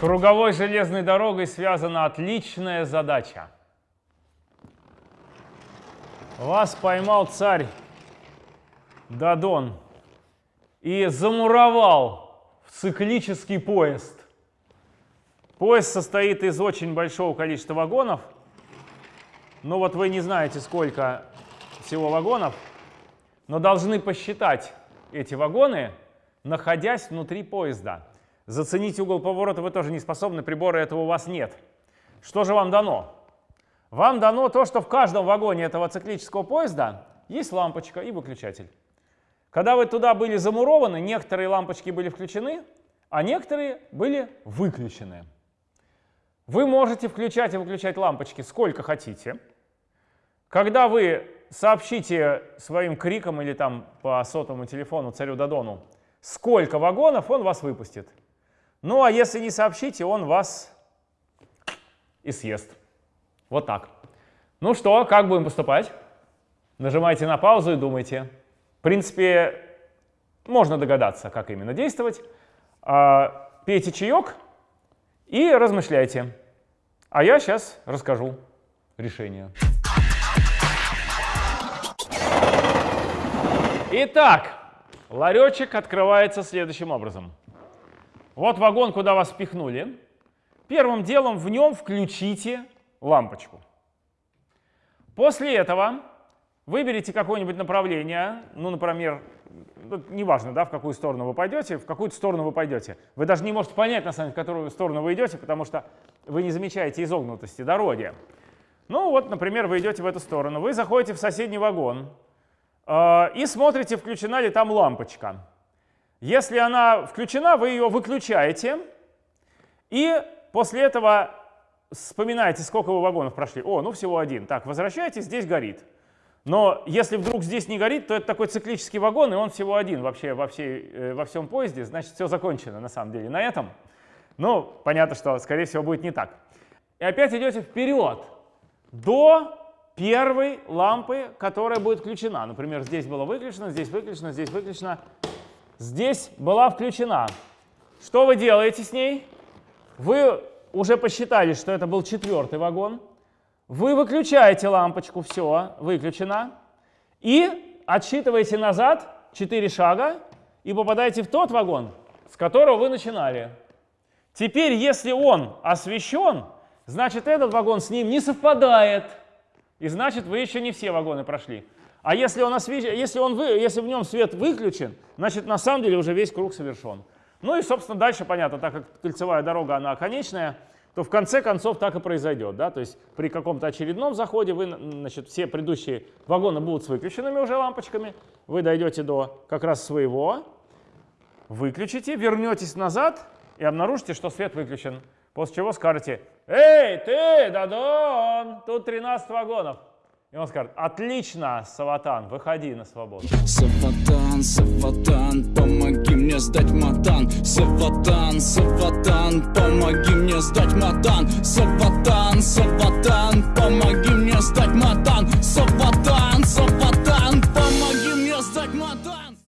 круговой железной дорогой связана отличная задача. Вас поймал царь Дадон и замуровал в циклический поезд. Поезд состоит из очень большого количества вагонов. Ну вот вы не знаете, сколько всего вагонов, но должны посчитать эти вагоны, находясь внутри поезда. Заценить угол поворота вы тоже не способны, прибора этого у вас нет. Что же вам дано? Вам дано то, что в каждом вагоне этого циклического поезда есть лампочка и выключатель. Когда вы туда были замурованы, некоторые лампочки были включены, а некоторые были выключены. Вы можете включать и выключать лампочки сколько хотите. Когда вы сообщите своим криком или там по сотовому телефону царю Дадону, сколько вагонов, он вас выпустит. Ну а если не сообщите, он вас и съест. Вот так. Ну что, как будем поступать? Нажимайте на паузу и думайте. В принципе, можно догадаться, как именно действовать. А, пейте чаек и размышляйте. А я сейчас расскажу решение. Итак, ларечек открывается следующим образом. Вот вагон, куда вас впихнули. Первым делом в нем включите лампочку. После этого выберите какое-нибудь направление, ну, например, ну, неважно, да, в какую сторону вы пойдете, в какую сторону вы пойдете. Вы даже не можете понять, на самом деле, в какую сторону вы идете, потому что вы не замечаете изогнутости дороги. Ну вот, например, вы идете в эту сторону, вы заходите в соседний вагон э, и смотрите, включена ли там лампочка. Если она включена, вы ее выключаете, и после этого вспоминаете, сколько вы вагонов прошли. О, ну всего один. Так, возвращаетесь, здесь горит. Но если вдруг здесь не горит, то это такой циклический вагон, и он всего один вообще во, всей, э, во всем поезде. Значит, все закончено на самом деле на этом. Ну, понятно, что, скорее всего, будет не так. И опять идете вперед до первой лампы, которая будет включена. Например, здесь было выключено, здесь выключено, здесь выключено. Здесь была включена. Что вы делаете с ней? Вы уже посчитали, что это был четвертый вагон. Вы выключаете лампочку, все, выключено. И отсчитываете назад 4 шага и попадаете в тот вагон, с которого вы начинали. Теперь, если он освещен, значит этот вагон с ним не совпадает. И значит вы еще не все вагоны прошли. А если, он освещ... если, он вы... если в нем свет выключен, значит на самом деле уже весь круг совершен. Ну и, собственно, дальше понятно, так как кольцевая дорога, она конечная, то в конце концов так и произойдет. Да? То есть при каком-то очередном заходе вы, значит, все предыдущие вагоны будут с выключенными уже лампочками, вы дойдете до как раз своего, выключите, вернетесь назад и обнаружите, что свет выключен. После чего скажете, «Эй, ты, Дадон, тут 13 вагонов». И он скажет, отлично, Саватан, выходи на свободу. Саватан, Саватан, помоги мне сдать матан. Саватан, Саватан, помоги мне сдать матан. Саватан, Саватан, помоги